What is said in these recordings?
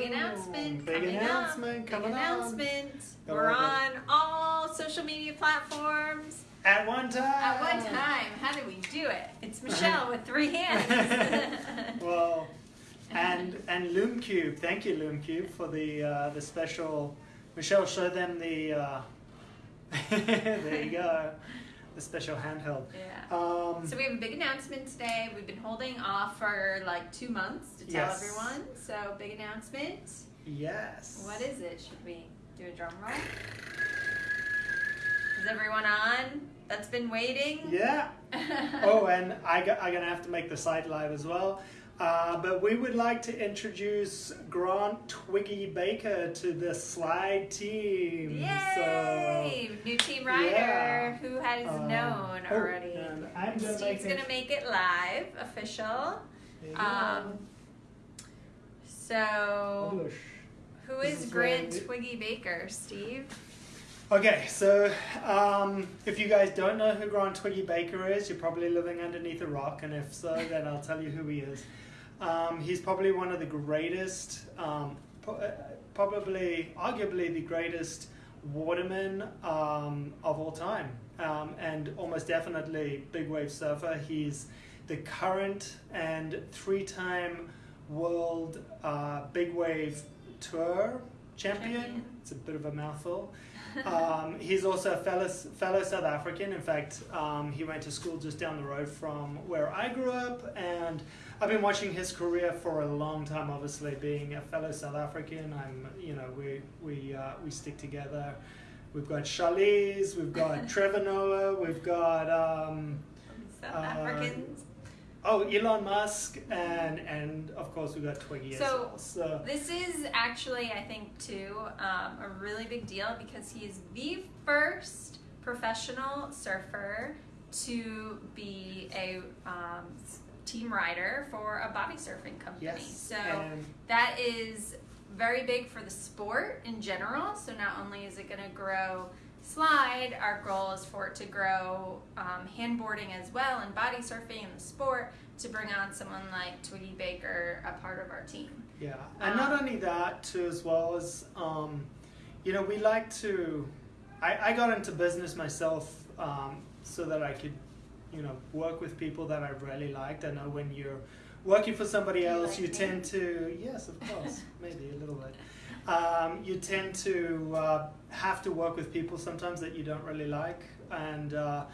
Big announcement. Big coming announcement up. coming Big on. announcement. We're on all social media platforms At one time. at one time. How do we do it? It's Michelle with three hands. Well, and and LoomCube, thank you LoomCube for the uh, the special. Michelle, show them the. Uh, there you go, the special handheld. yeah. Um, So we have a big announcement today. We've been holding off for like two months to tell Yes. everyone. So big announcement. yes. What is it? Should we do a drum roll? Is everyone on? That's been waiting. Yeah. Oh, and I got, I'm gonna have to make the site live as well. Uh, but we would like to introduce Grant Twiggy Baker to the slide team. Yay! New team rider yeah. who has Um, known oh, already. I'm gonna Steve's make it- gonna make it live, official. Go. Um, so, who is Grant Twiggy Baker, Steve? Okay, so um, if you guys don't know who Grant Twiggy Baker is, you're probably living underneath a rock, and if so, then I'll tell you who he is. Um, he's probably one of the greatest, um, uh, probably, arguably the greatest waterman um, of all time, um, and almost definitely big wave surfer. He's the current and three-time world uh, big wave tour champion. Champion. It's a bit of a mouthful. Um, he's also a fellow, fellow South African. In fact, um, he went to school just down the road from where I grew up, and I've been watching his career for a long time. Obviously, being a fellow South African, I'm you know we we uh, we stick together. We've got Charlize, we've got Trevor Noah, we've got um, South Uh, Africans. Oh Elon Musk, and and of course we've got Twiggy as well. So This is actually, I think, too, um, a really big deal because he's the first professional surfer to be a um, team rider for a body surfing company. yes, So that is very big for the sport in general. So not only is it going to grow slide, our goal is for it to grow um, handboarding as well and body surfing and the sport to bring on someone like Twiggy Baker, a part of our team. Yeah, and not Um, only that, too, as well as, um, you know, we like to. I, I got into business myself um, so that I could, you know, work with people that I really liked. I know when you're working for somebody Do you else, like you tend to, yes, of course, maybe a little bit. Um, you tend to uh, have to work with people sometimes that you don't really like, and uh,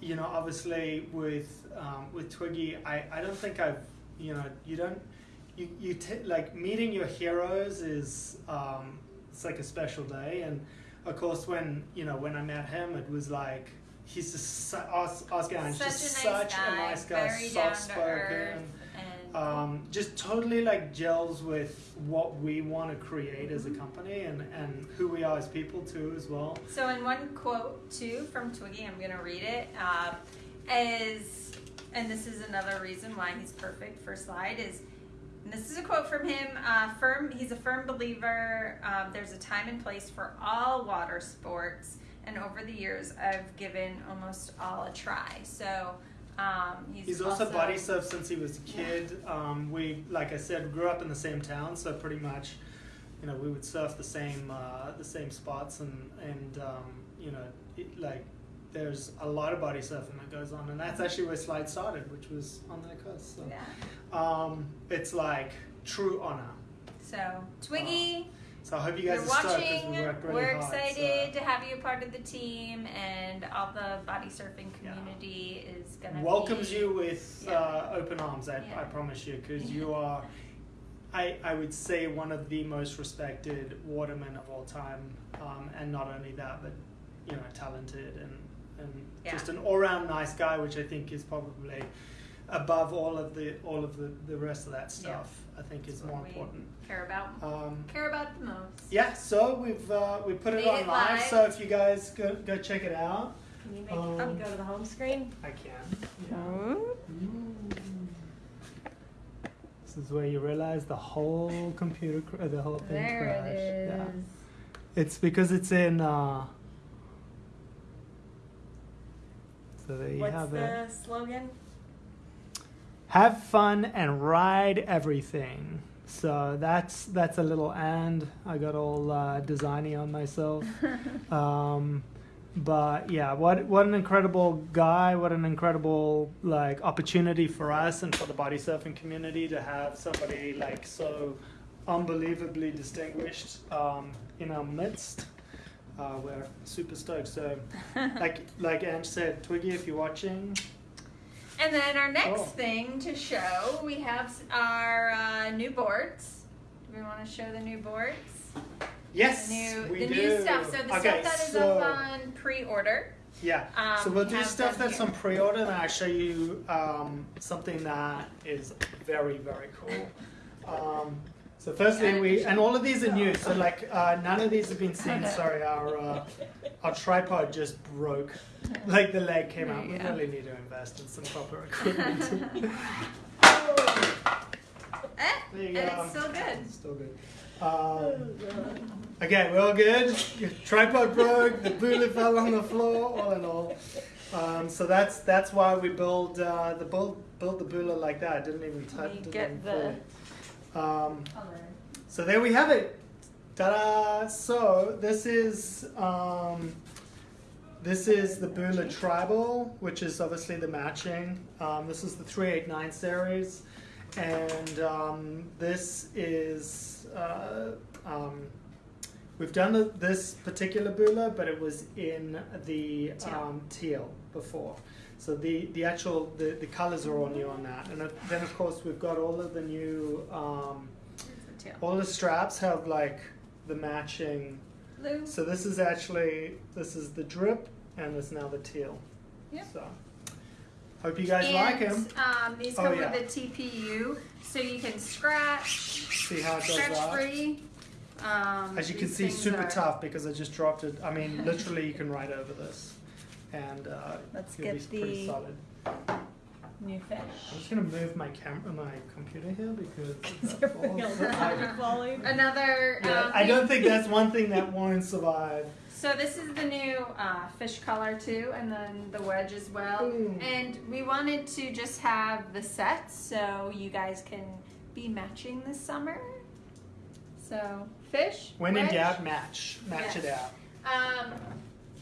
you know, obviously with um, with Twiggy, I, I don't think I've, you know, you don't you you t- like meeting your heroes is um, it's like a special day, and of course when you know when I met him, it was like he's just Oscar is Such just a nice such guy, a nice guy, very down soft to earth, spoken, um, just totally like gels with what we want to create as a company and and who we are as people too as well. So, in one quote too from Twiggy, I'm going to read it. Uh, is and this is another reason why he's perfect for slide is. And this is a quote from him. Uh, firm. He's a firm believer. Um, there's a time and place for all water sports, and over the years, I've given almost all a try. So. Um, he's, He's also, body surfed since he was a kid. Um, we, like I said, grew up in the same town, so pretty much, you know, we would surf the same uh, the same spots, and and um, you know, it, like there's a lot of body surfing that goes on, and that's actually where slide started, which was on that coast. So Yeah. um, it's like true honor. So Twiggy. So I hope you guys You're are watching. we worked really We're hard, excited so- to have you a part of the team, and all the body surfing Yeah. community is gonna welcomes be, you with Yeah. uh, open arms. I, Yeah. I promise you, because you are, I, I would say one of the most respected watermen of all time, um, and not only that, but you know, talented and and Yeah. just an all round nice guy, which I think is probably above all of the all of the, the rest of that stuff. I think is more important. care about Um, care about the most. yeah, so we've uh, we put it on it live. live. So if you guys go go check it out, Can you make Um, it go to the home screen? I can. Yeah. This is where you realize the whole computer, cr- the whole thing There crashed. it is. Yeah. It's because it's in. Uh, so there you What's have the it. slogan? Have fun and ride everything. so that's that's a little and I got all uh, designy on myself. um, but yeah, what what an incredible guy! What an incredible like opportunity for us and for the body surfing community to have somebody like so unbelievably distinguished um, in our midst. Uh, we're super stoked. So, like like Ange said, Twiggy, if you're watching, And then our next Oh. thing to show, we have our uh, new boards. Do we want to show the new boards? yes, The new, we the do. new stuff. So the okay, stuff that is so, up on pre-order. Yeah. Um, so we'll we do stuff that's here. on pre-order, and I'll show you um, something that is very, very cool. Um, so firstly, we and all of these are new. So like uh, none of these have been Oh, seen. Sorry, our uh, our tripod just broke. Like the leg came out. We really need to invest in some proper equipment. Eh, There you and go. it's still good. It's still good. Um, okay, we're all good. Your tripod broke. The bullet fell on the floor. All in all, um, so that's that's why we build uh, the build build the bula like that. I didn't even touch. You get the- fully. Um, so there we have it. Ta-da! So this is um, this is the Bula Tribal, which is obviously the matching. Um, this is the 389 series, and um, this is uh, um, we've done the, this particular Bula, but it was in the Teal. um, teal before. So the, the actual the, the colors are all new on that, and then of course we've got all of the new. Um, all the straps have like the matching. Blue. So this is actually this is the drip and this now the teal. Yep. So hope you guys and, like him. Um, these Oh, come yeah. with the TPU, so you can scratch, See how it does scratch that. free. Um, As you can see, super are- tough because I just dropped it. I mean, literally, you can write over this, and uh, Let's it'll be get pretty the solid. new fish. I'm fish. just gonna move my camera, my computer here because You're that all the. Another. Yeah, um, I don't think that's one thing that won't survive. So this is the new uh, fish color too, and then the wedge as well. Ooh. And we wanted to just have the sets so you guys can be matching this summer. So fish. When in wedge. doubt, match, match it out. Um,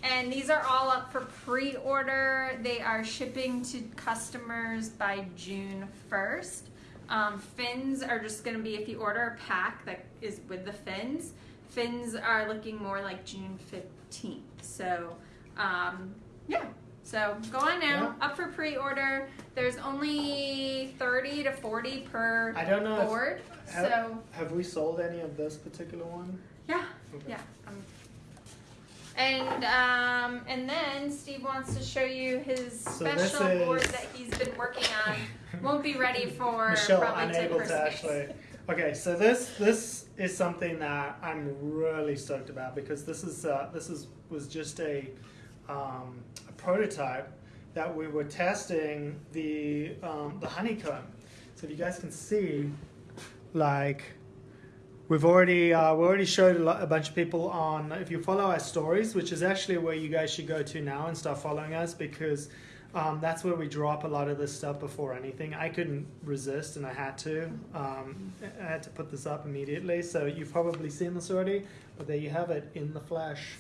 and these are all up for pre-order. They are shipping to customers by June 1st. Um, fins are just going to be if you order a pack that is with the fins. Fins are looking more like June 15th. So, um, yeah. So go on now, up for pre-order. There's only 30 to 40 per I don't know if- board. have- so Have we sold any of this particular one? yeah. Okay. Yeah. Um, and um, and then Steve wants to show you his So special board is- that he's been working on. Won't be ready for Michelle probably unable to actually. Okay, so this this is something that I'm really stoked about because this is uh, this is was just a, um, a prototype that we were testing the um, the honeycomb. So if you guys can see, like we've already uh, we already showed a, lot, a bunch of people on. If you follow our stories, which is actually where you guys should go to now and start following us because um, that's where we drop a lot of this stuff before anything. I couldn't resist, and I had to. Um, I had to put this up immediately. So you've probably seen this already, but there you have it in the flesh.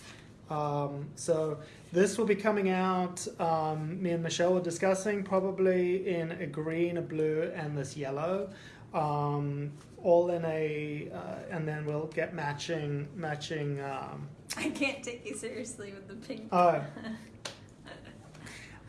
Um, so this will be coming out. Um, me and Michelle were discussing probably in a green, a blue, and this yellow. Um, all in a, uh, and then we'll get matching, matching. Um, I can't take you seriously with the pink. Oh.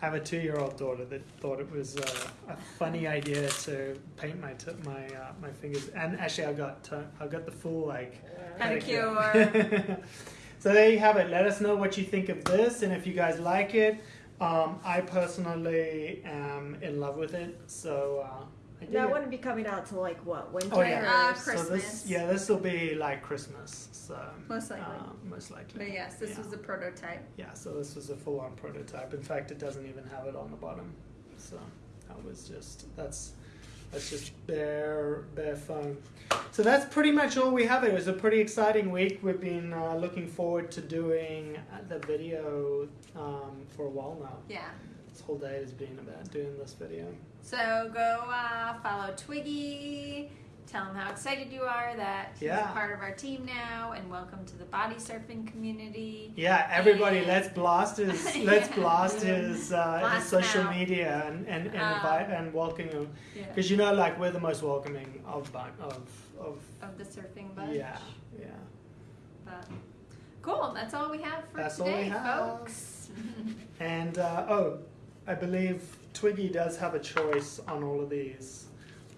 I have a two-year-old daughter that thought it was uh, a funny idea to paint my t- my uh, my fingers, and actually I got t- I got the full like Pedicure. so there you have it. Let us know what you think of this, and if you guys like it. Um, I personally am in love with it, so uh, That it. wouldn't be coming out till like what winter? Oh, yeah. Uh, or- So Christmas. this, yeah, this will be like Christmas. So Most likely. uh, most likely. But yes, this Yeah. was a prototype. Yeah, so this was a full-on prototype. In fact, it doesn't even have it on the bottom. So that was just that's that's just bare bare foam. So that's pretty much all we have. It was a pretty exciting week. We've been uh, looking forward to doing uh, the video um, for a while now. Yeah. This whole day has been about doing this video. So go uh, follow Twiggy, tell him how excited you are that he's Yeah. a part of our team now, and welcome to the body surfing community. Yeah, everybody, And- let's blast his let's Yeah. blast his uh, his social out. media and and and, Um, invite and welcome him Yeah. because you know like we're the most welcoming of of of Of the surfing bunch. yeah yeah. But cool. That's all we have for That's all today, we have. folks. And uh, oh, I believe Twiggy does have a choice on all of these.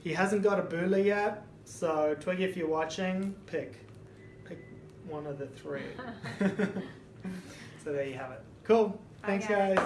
He hasn't got a Bula yet, so Twiggy, if you're watching, pick pick one of the three. so there you have it. Cool. Thanks, guys.